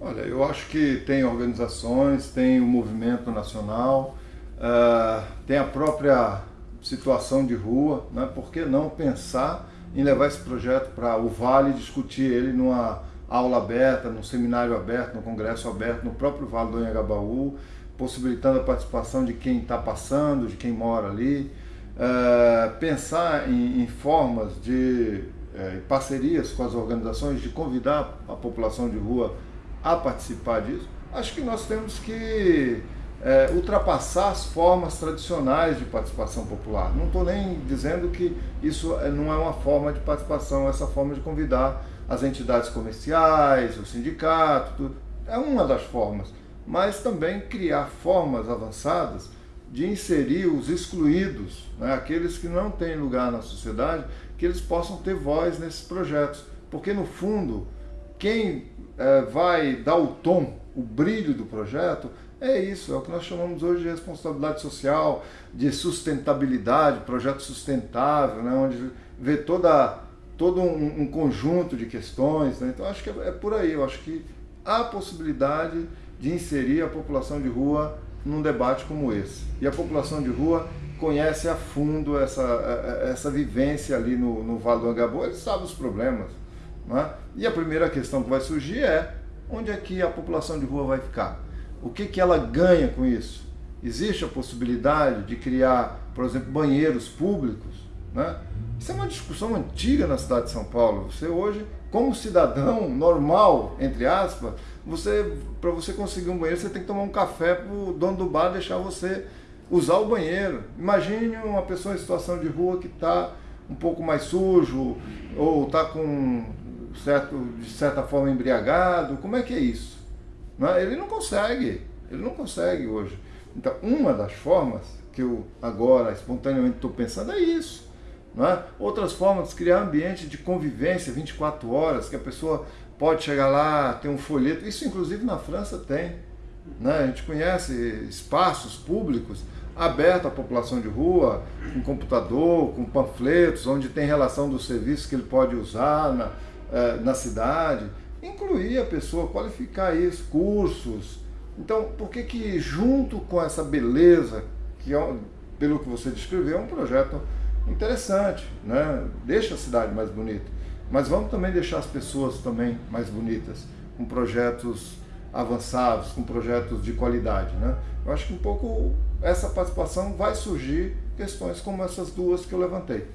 Olha, eu acho que tem organizações, tem o movimento nacional, uh, tem a própria situação de rua, né? por que não pensar em levar esse projeto para o Vale e discutir ele numa aula aberta, num seminário aberto, num congresso aberto, no próprio Vale do Anhangabaú, possibilitando a participação de quem está passando, de quem mora ali, uh, pensar em, em, formas de uh, parcerias com as organizações, de convidar a população de rua a participar disso, acho que nós temos que é, ultrapassar as formas tradicionais de participação popular. Não estou nem dizendo que isso é, não é uma forma de participação, essa forma de convidar as entidades comerciais, o sindicato, tudo. é uma das formas, mas também criar formas avançadas de inserir os excluídos, né, aqueles que não têm lugar na sociedade, que eles possam ter voz nesses projetos. Porque, no fundo, quem é, vai dar o tom, o brilho do projeto, é isso, é o que nós chamamos hoje de responsabilidade social, de sustentabilidade, projeto sustentável, né, onde vê toda, todo um, um conjunto de questões. Né, então, acho que é, é por aí, eu acho que há possibilidade de inserir a população de rua num debate como esse. E a população de rua conhece a fundo essa, essa vivência ali no, no Vale do Angabu, ele sabe os problemas. É? E a primeira questão que vai surgir é onde é que a população de rua vai ficar? O que, que ela ganha com isso? Existe a possibilidade de criar, por exemplo, banheiros públicos? Né? Isso é uma discussão antiga na cidade de São Paulo. Você hoje, como cidadão normal, entre aspas, você para você conseguir um banheiro, você tem que tomar um café para o dono do bar deixar você usar o banheiro. Imagine uma pessoa em situação de rua que está um pouco mais sujo ou está com certo, de certa forma embriagado, como é que é isso? Não é? Ele não consegue, ele não consegue hoje. Então, uma das formas que eu agora espontaneamente estou pensando é isso. É? Outras formas de criar ambiente de convivência 24 horas, que a pessoa pode chegar lá, ter um folheto, isso inclusive na França tem. Né? A gente conhece espaços públicos abertos à população de rua, com computador, com panfletos, onde tem relação dos serviços que ele pode usar na, é, na cidade, incluir a pessoa, qualificar isso, cursos. Então, por que que junto com essa beleza, que é, pelo que você descreveu, é um projeto interessante, né? deixa a cidade mais bonita, mas vamos também deixar as pessoas também mais bonitas, com projetos avançados, com projetos de qualidade. Né? Eu acho que um pouco essa participação vai surgir questões como essas duas que eu levantei.